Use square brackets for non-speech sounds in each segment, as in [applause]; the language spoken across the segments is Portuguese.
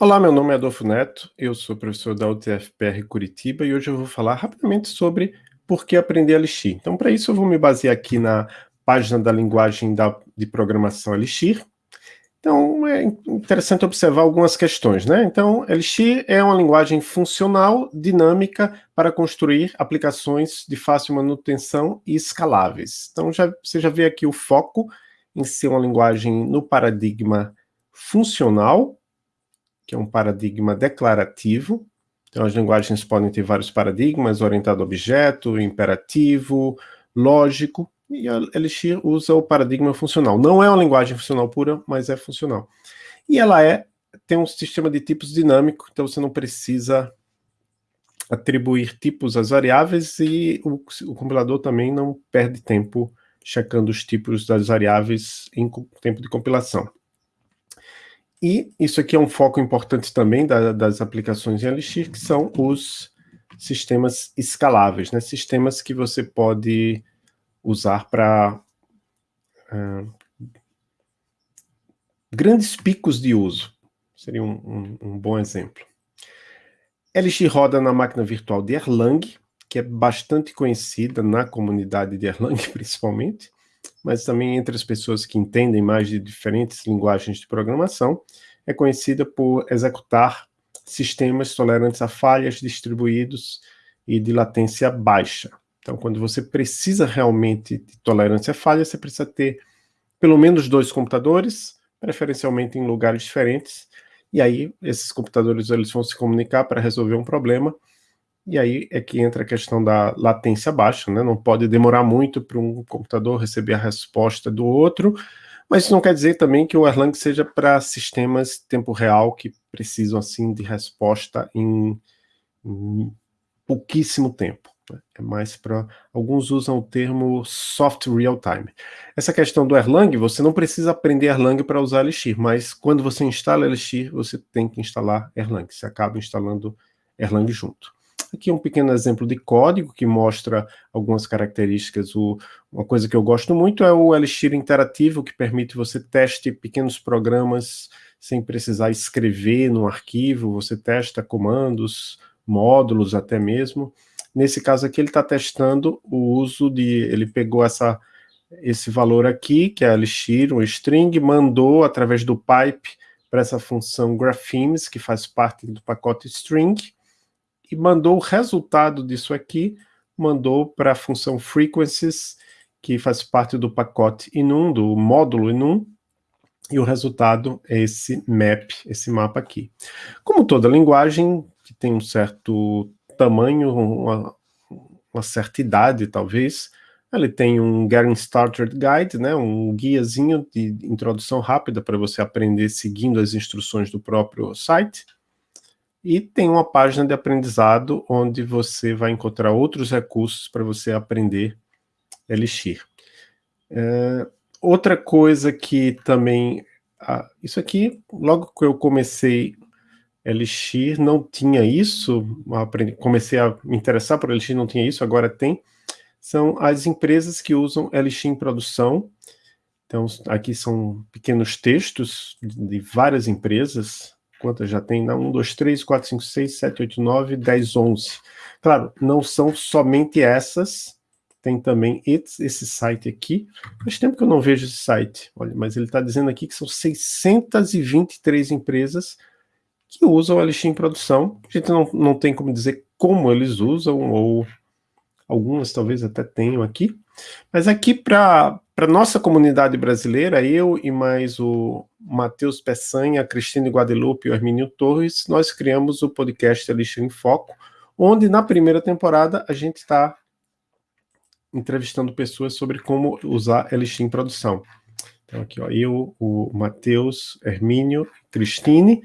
Olá, meu nome é Adolfo Neto, eu sou professor da UTFPR Curitiba e hoje eu vou falar rapidamente sobre por que aprender Elixir. Então, para isso eu vou me basear aqui na página da linguagem da, de programação Elixir. Então, é interessante observar algumas questões, né? Então, Elixir é uma linguagem funcional, dinâmica, para construir aplicações de fácil manutenção e escaláveis. Então, já, você já vê aqui o foco em ser uma linguagem no paradigma funcional, que é um paradigma declarativo. Então, as linguagens podem ter vários paradigmas, orientado a objeto, imperativo, lógico, e a Elixir usa o paradigma funcional. Não é uma linguagem funcional pura, mas é funcional. E ela é tem um sistema de tipos dinâmico, então você não precisa atribuir tipos às variáveis e o, o compilador também não perde tempo checando os tipos das variáveis em tempo de compilação. E isso aqui é um foco importante também da, das aplicações em Elixir, que são os sistemas escaláveis, né? sistemas que você pode usar para uh, grandes picos de uso. Seria um, um, um bom exemplo. Elixir roda na máquina virtual de Erlang, que é bastante conhecida na comunidade de Erlang, [laughs] principalmente mas também entre as pessoas que entendem mais de diferentes linguagens de programação, é conhecida por executar sistemas tolerantes a falhas distribuídos e de latência baixa. Então, quando você precisa realmente de tolerância a falha, você precisa ter pelo menos dois computadores, preferencialmente em lugares diferentes, e aí esses computadores eles vão se comunicar para resolver um problema, e aí é que entra a questão da latência baixa, né? Não pode demorar muito para um computador receber a resposta do outro, mas isso não quer dizer também que o Erlang seja para sistemas tempo real que precisam assim de resposta em, em pouquíssimo tempo. Né? É mais para... Alguns usam o termo soft real time. Essa questão do Erlang, você não precisa aprender Erlang para usar Elixir, mas quando você instala Elixir, você tem que instalar Erlang. Você acaba instalando Erlang junto. Aqui é um pequeno exemplo de código que mostra algumas características. O, uma coisa que eu gosto muito é o Elixir interativo, que permite você teste pequenos programas sem precisar escrever no arquivo, você testa comandos, módulos até mesmo. Nesse caso aqui ele está testando o uso de... ele pegou essa, esse valor aqui, que é Elixir, um string, mandou através do pipe para essa função graphemes, que faz parte do pacote string, e mandou o resultado disso aqui, mandou para a função frequencies, que faz parte do pacote inum, do módulo inum, e o resultado é esse map, esse mapa aqui. Como toda linguagem que tem um certo tamanho, uma, uma certa idade talvez, ele tem um Getting Started Guide, né, um guiazinho de introdução rápida para você aprender seguindo as instruções do próprio site. E tem uma página de aprendizado onde você vai encontrar outros recursos para você aprender Elixir. É, outra coisa que também... Ah, isso aqui, logo que eu comecei Elixir, não tinha isso, aprendi, comecei a me interessar por Elixir, não tinha isso, agora tem. São as empresas que usam Elixir em produção. Então, aqui são pequenos textos de várias empresas, quantas já tem? 1, 2, 3, 4, 5, 6, 7, 8, 9, 10, 11. Claro, não são somente essas, tem também esse, site aqui. Faz tempo que eu não vejo esse site, olha, mas ele está dizendo aqui que são 623 empresas que usam o Elixir em produção. A gente não, não tem como dizer como eles usam, ou algumas talvez até tenham aqui. Mas aqui para para nossa comunidade brasileira, eu e mais o Matheus Peçanha, a Cristina Guadalupe e o Hermínio Torres, nós criamos o podcast Elixir em Foco, onde na primeira temporada a gente está entrevistando pessoas sobre como usar Elixir em produção. Então aqui, ó, eu, o Matheus, Hermínio, Cristine,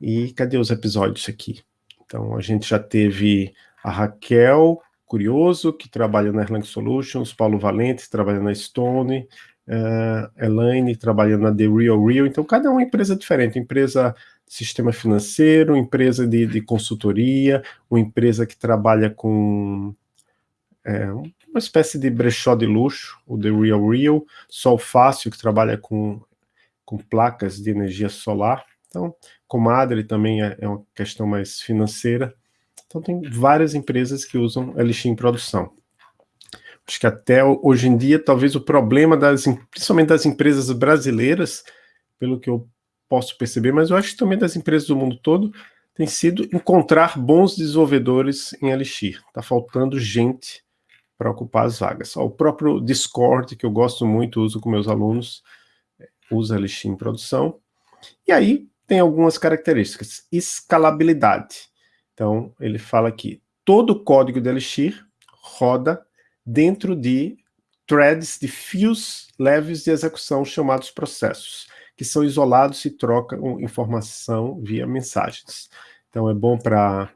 e cadê os episódios aqui? Então a gente já teve a Raquel, Curioso, que trabalha na Erlang Solutions, Paulo Valente, trabalha na Stone, uh, Elaine, trabalha na The Real Real, então cada uma é empresa diferente, empresa de sistema financeiro, empresa de, de consultoria, uma empresa que trabalha com é, uma espécie de brechó de luxo, o The Real Real, Sol Fácil, que trabalha com, com placas de energia solar, Então, comadre também é, é uma questão mais financeira. Então, tem várias empresas que usam Elixir em produção. Acho que até hoje em dia, talvez o problema, das, principalmente das empresas brasileiras, pelo que eu posso perceber, mas eu acho que também das empresas do mundo todo, tem sido encontrar bons desenvolvedores em Elixir. Está faltando gente para ocupar as vagas. o próprio Discord, que eu gosto muito, uso com meus alunos, usa Elixir em produção. E aí tem algumas características. Escalabilidade. Então, ele fala aqui, todo o código de Elixir roda dentro de threads de fios leves de execução chamados processos, que são isolados e trocam informação via mensagens. Então é bom para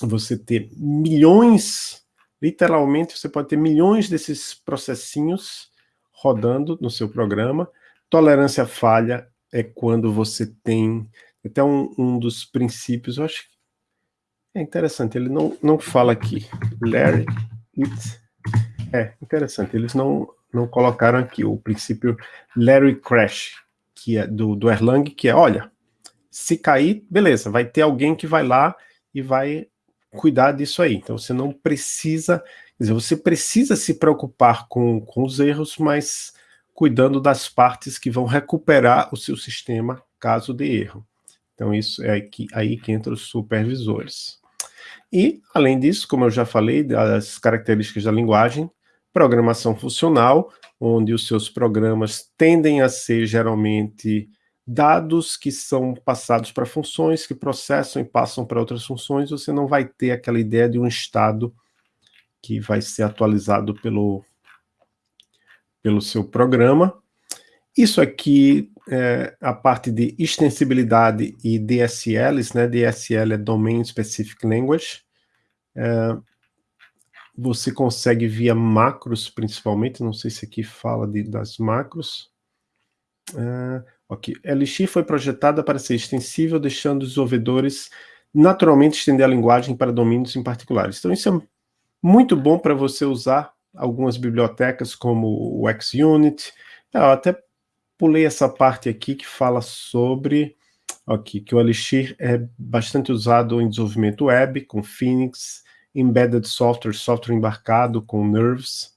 você ter milhões, literalmente você pode ter milhões desses processinhos rodando no seu programa. Tolerância à falha é quando você tem, até um, um dos princípios, eu acho que é interessante, ele não, não fala aqui, Larry it é, interessante. Eles não, não colocaram aqui o princípio Larry Crash, que é do, do Erlang, que é, olha, se cair, beleza, vai ter alguém que vai lá e vai cuidar disso aí. Então você não precisa, quer dizer, você precisa se preocupar com, com os erros, mas cuidando das partes que vão recuperar o seu sistema caso de erro. Então isso é aí que, aí que entra os supervisores. E, além disso, como eu já falei, das características da linguagem, programação funcional, onde os seus programas tendem a ser geralmente dados que são passados para funções, que processam e passam para outras funções, você não vai ter aquela ideia de um estado que vai ser atualizado pelo, pelo seu programa. Isso aqui é a parte de extensibilidade e DSLs, né? DSL é Domain Specific Language. É, você consegue via macros, principalmente, não sei se aqui fala de, das macros. Uh, ok, Elixir foi projetada para ser extensível, deixando os desenvolvedores naturalmente estender a linguagem para domínios em particulares. Então isso é muito bom para você usar algumas bibliotecas como o XUnit. Eu até pulei essa parte aqui que fala sobre ok, que o Elixir é bastante usado em desenvolvimento web, com Phoenix, embedded software, software embarcado com Nerves.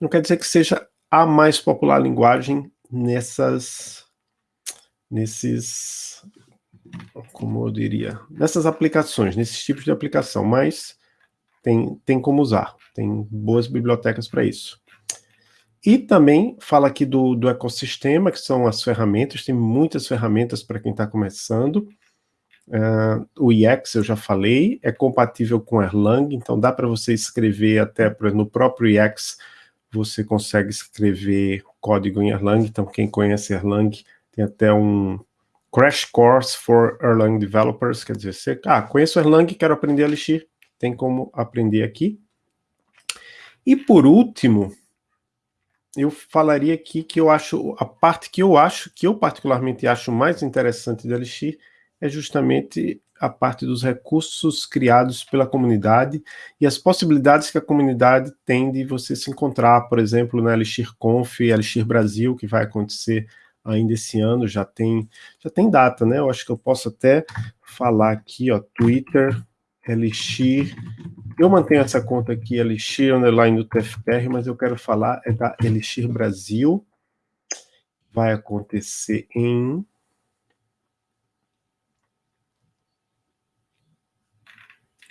Não quer dizer que seja a mais popular linguagem nessas, nesses, como eu diria, nessas aplicações, nesses tipos de aplicação, mas tem, tem como usar, tem boas bibliotecas para isso. E também fala aqui do, do ecossistema, que são as ferramentas, tem muitas ferramentas para quem está começando, Uh, o IEX, eu já falei, é compatível com Erlang, então dá para você escrever até no próprio IEX, você consegue escrever código em Erlang, então quem conhece Erlang tem até um Crash Course for Erlang Developers, quer dizer, você, ah, conheço Erlang, quero aprender Elixir, tem como aprender aqui. E por último, eu falaria aqui que eu acho, a parte que eu acho, que eu particularmente acho mais interessante do Elixir, é justamente a parte dos recursos criados pela comunidade e as possibilidades que a comunidade tem de você se encontrar, por exemplo, na Elixir Conf, Elixir Brasil, que vai acontecer ainda esse ano, já tem, já tem data, né? Eu acho que eu posso até falar aqui, ó, Twitter, Elixir, eu mantenho essa conta aqui, Elixir Underline do TFPR, mas eu quero falar é da Elixir Brasil, vai acontecer em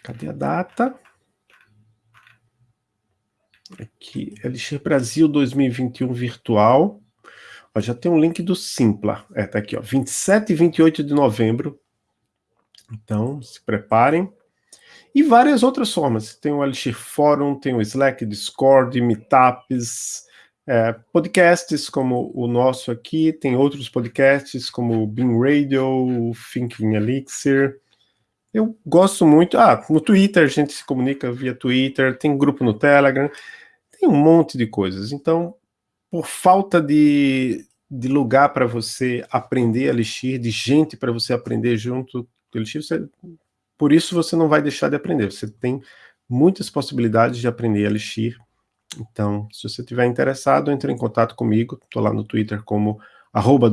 Cadê a data? Aqui, Elixir Brasil 2021 virtual. Ó, já tem um link do Simpla. É, tá aqui, ó, 27 e 28 de novembro. Então, se preparem. E várias outras formas. Tem o Elixir Fórum, tem o Slack, Discord, Meetups, é, podcasts como o nosso aqui, tem outros podcasts como o Beam Radio, Thinking Elixir, eu gosto muito. Ah, no Twitter a gente se comunica via Twitter, tem grupo no Telegram, tem um monte de coisas. Então, por falta de, de lugar para você aprender Elixir, de gente para você aprender junto com Elixir, você, por isso você não vai deixar de aprender. Você tem muitas possibilidades de aprender Elixir. Então, se você estiver interessado, entre em contato comigo. Estou lá no Twitter como arroba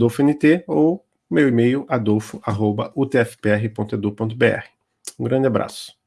ou meu e-mail adolfo.utfpr.edu.br. Um grande abraço.